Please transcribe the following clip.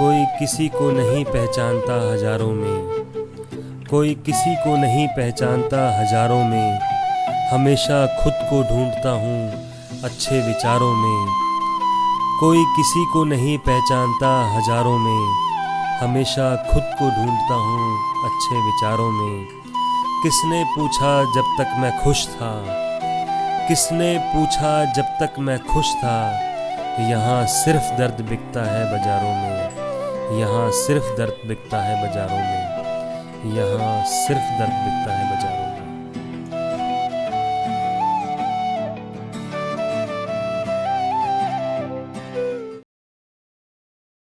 कोई किसी को नहीं पहचानता हज़ारों में। कोई किसी को नहीं पहचानता हज़ारों में। हमेशा खुद को ढूंढता हूँ अच्छे विचारों में। कोई किसी को नहीं पहचानता हज़ारों में। हमेशा खुद को ढूंढता हूँ अच्छे विचारों में। किसने पूछा जब तक मैं खुश था? किसने पूछा जब तक मैं खुश था? यहाँ सिर्फ़ दर्द बिकता है बाज़ारों में। यहाँ सिर्फ़ दर्द बिकता है बाज़ारों में। यहाँ सिर्फ़ दर्द बिकता है बाज़ारों में।